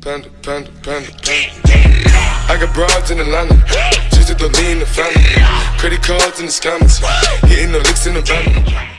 Panda, panda, panda, panda. I got broads in Atlanta, just to the lean the family. Credit cards in the scammers, hitting the licks in the van.